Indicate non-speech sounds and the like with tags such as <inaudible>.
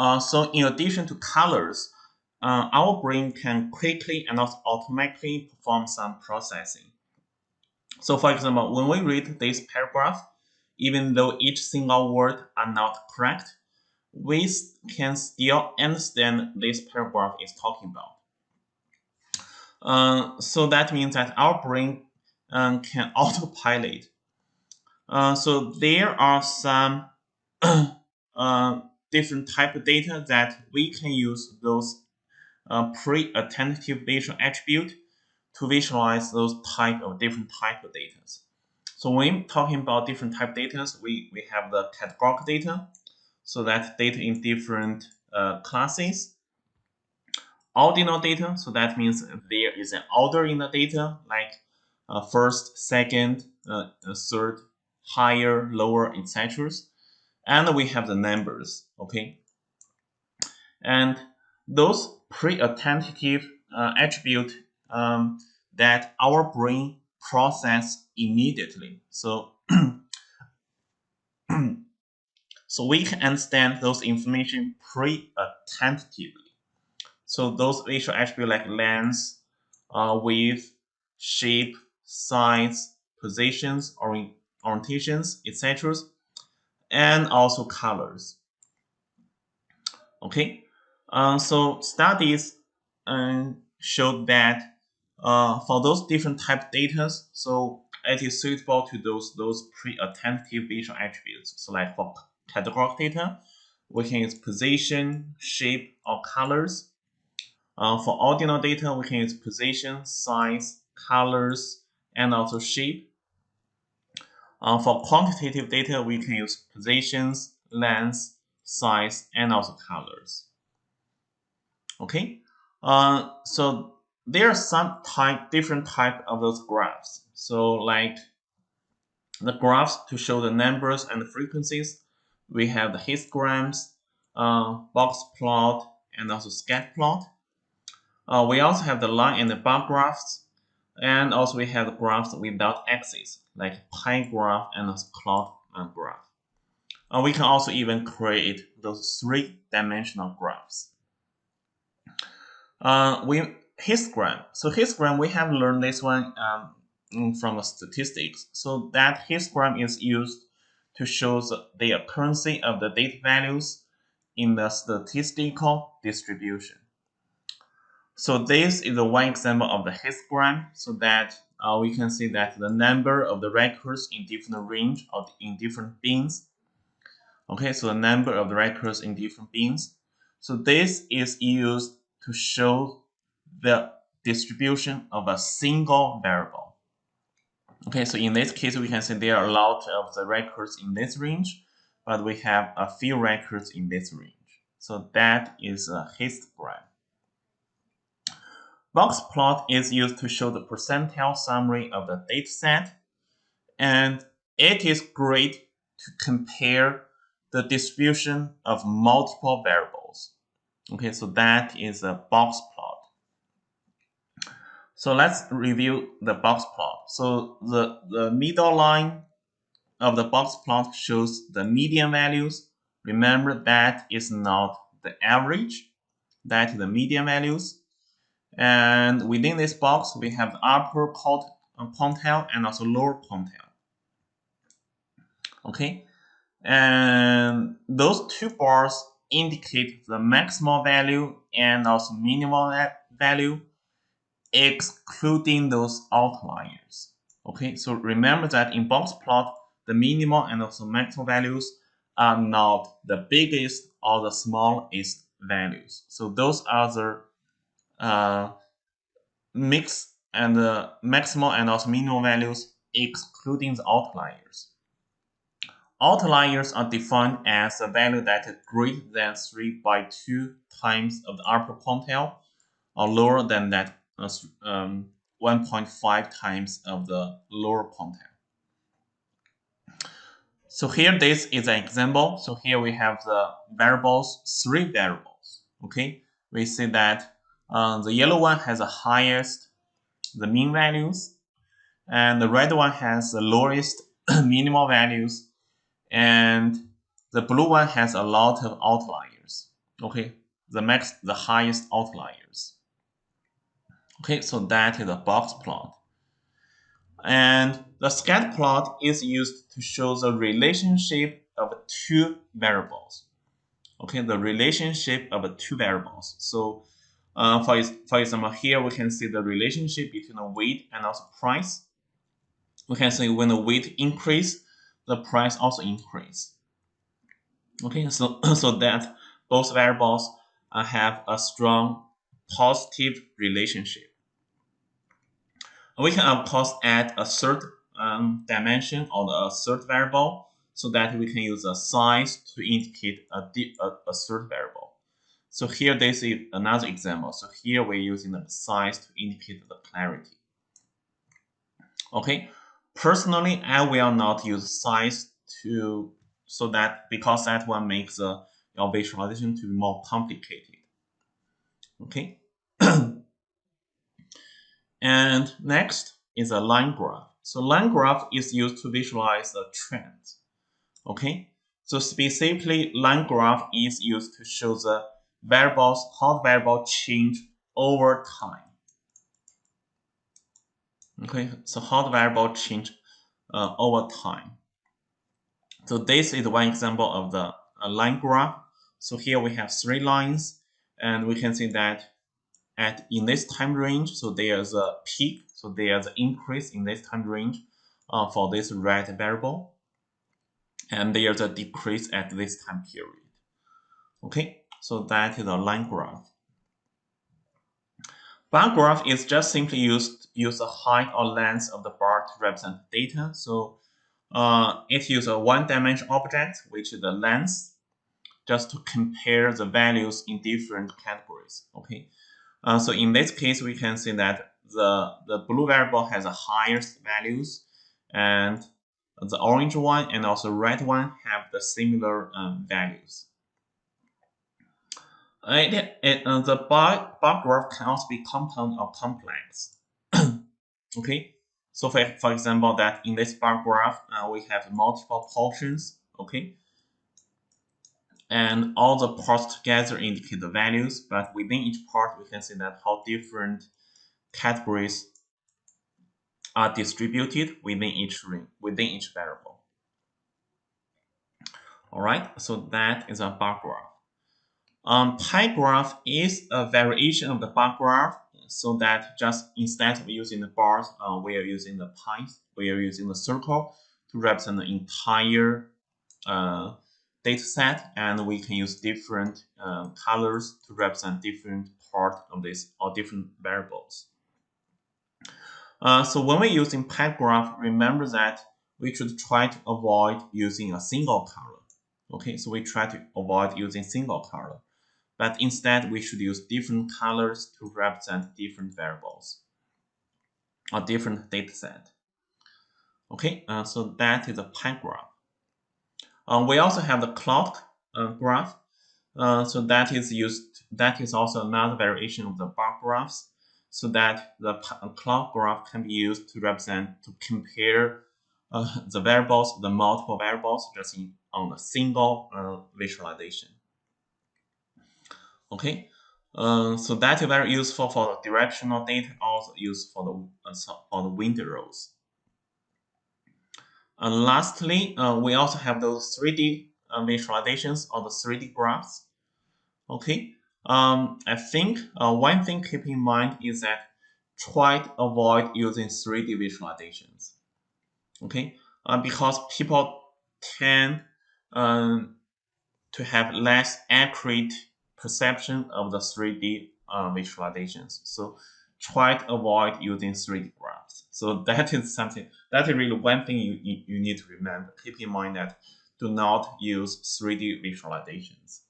Uh, so in addition to colors, uh, our brain can quickly and also automatically perform some processing. So for example, when we read this paragraph, even though each single word are not correct, we can still understand this paragraph is talking about. Uh, so that means that our brain um, can <laughs> autopilot. Uh, so there are some <clears throat> uh, different type of data that we can use those uh, pre-attentive visual attribute to visualize those type of different type of data. So when talking about different type of data, we, we have the categorical data, so that data in different uh, classes. Ordinal data, so that means there is an order in the data, like uh, first, second, uh, third, higher, lower, etc. And we have the numbers, okay? And those pre-attentive uh, attribute um, that our brain process immediately. So, <clears throat> so we can understand those information pre-attentively. So those visual attributes like length, uh, width, shape, size, positions, or orientations, etc., and also colors. Okay, uh, so studies uh, showed that uh, for those different type data, so it is suitable to those those pre-attentive visual attributes. So like for categorical data, we can use position, shape, or colors. Uh, for ordinal data, we can use position, size, colors, and also shape. Uh, for quantitative data, we can use positions, length, size, and also colors. Okay, uh, so there are some type, different type of those graphs. So like the graphs to show the numbers and the frequencies, we have the histograms, uh, box plot, and also scatter plot. Uh, we also have the line and the bar graphs, and also we have graphs without axes, like pie graph and cloud graph. Uh, we can also even create those three-dimensional graphs. Uh, we histogram. So histogram, we have learned this one um, from the statistics. So that histogram is used to show the occurrence of the data values in the statistical distribution. So this is the one example of the histogram, so that uh, we can see that the number of the records in different range or in different bins. Okay, so the number of the records in different bins. So this is used to show the distribution of a single variable. Okay, so in this case, we can see there are a lot of the records in this range, but we have a few records in this range. So that is a histogram. Box plot is used to show the percentile summary of the dataset, and it is great to compare the distribution of multiple variables. Okay, so that is a box plot. So let's review the box plot. So the, the middle line of the box plot shows the median values. Remember that is not the average, that is the median values. And within this box, we have the upper quantile uh, and also lower quantile. Okay, and those two bars indicate the maximal value and also minimal value excluding those outliers. Okay, so remember that in box plot, the minimal and also maximal values are not the biggest or the smallest values. So those are the uh, mix and the maximal and also minimal values excluding the outliers. Outliers are defined as a value that is greater than 3 by 2 times of the upper quantile or lower than that um, 1.5 times of the lower quantile. So here this is an example. So here we have the variables, three variables. Okay, we see that uh, the yellow one has the highest, the mean values, and the red one has the lowest <clears throat> minimal values, and the blue one has a lot of outliers. Okay, the max, the highest outliers. Okay, so that is a box plot. And the scatter plot is used to show the relationship of two variables. Okay, the relationship of two variables. So uh, for, for example, here we can see the relationship between the weight and also price. We can see when the weight increase, the price also increase. Okay, so, <coughs> so that both variables uh, have a strong positive relationship. We can of course add a third um, dimension or a third variable so that we can use a size to indicate a, a, a third variable. So here this is another example. So here we're using the size to indicate the clarity. Okay, personally I will not use size to so that because that one makes the your visualization to be more complicated. Okay. <clears throat> and next is a line graph. So line graph is used to visualize the trend. Okay. So specifically, line graph is used to show the variables, how the variable change over time. Okay, so how the variable change uh, over time. So this is one example of the uh, line graph. So here we have three lines, and we can see that at in this time range, so there's a peak, so there's an increase in this time range uh, for this red variable, and there's a decrease at this time period. Okay, so that is a line graph. Bar graph is just simply used use the height or length of the bar to represent data. So uh, it uses a one-dimensional object, which is the length, just to compare the values in different categories. Okay, uh, so in this case, we can see that the the blue variable has the highest values, and the orange one and also red one have the similar um, values. It, it, uh, the bar, bar graph can also be compound or complex. <clears throat> okay, so for, for example, that in this bar graph, uh, we have multiple portions, okay? And all the parts together indicate the values, but within each part, we can see that how different categories are distributed within each ring, within each variable. All right, so that is a bar graph. Um, pie graph is a variation of the bar graph so that just instead of using the bars, uh, we are using the pies, we are using the circle to represent the entire uh, data set, and we can use different uh, colors to represent different part of this or different variables. Uh, so when we're using pie graph, remember that we should try to avoid using a single color. Okay, so we try to avoid using single color but instead we should use different colors to represent different variables or different data set. Okay, uh, so that is a pie graph. Uh, we also have the clock uh, graph. Uh, so that is used. That is also another variation of the bar graphs. So that the clock graph can be used to represent to compare uh, the variables, the multiple variables, just in, on a single uh, visualization. Okay, uh, so that is very useful for the directional data, also used for the uh, for the wind roses. And lastly, uh, we also have those 3D uh, visualizations or the 3D graphs. Okay, um, I think uh, one thing keep in mind is that try to avoid using 3D visualizations. Okay, uh, because people tend um, to have less accurate perception of the 3D uh, visualizations. So try to avoid using 3D graphs. So <laughs> that is something, that is really one thing you, you, you need to remember. Keep in mind that do not use 3D visualizations.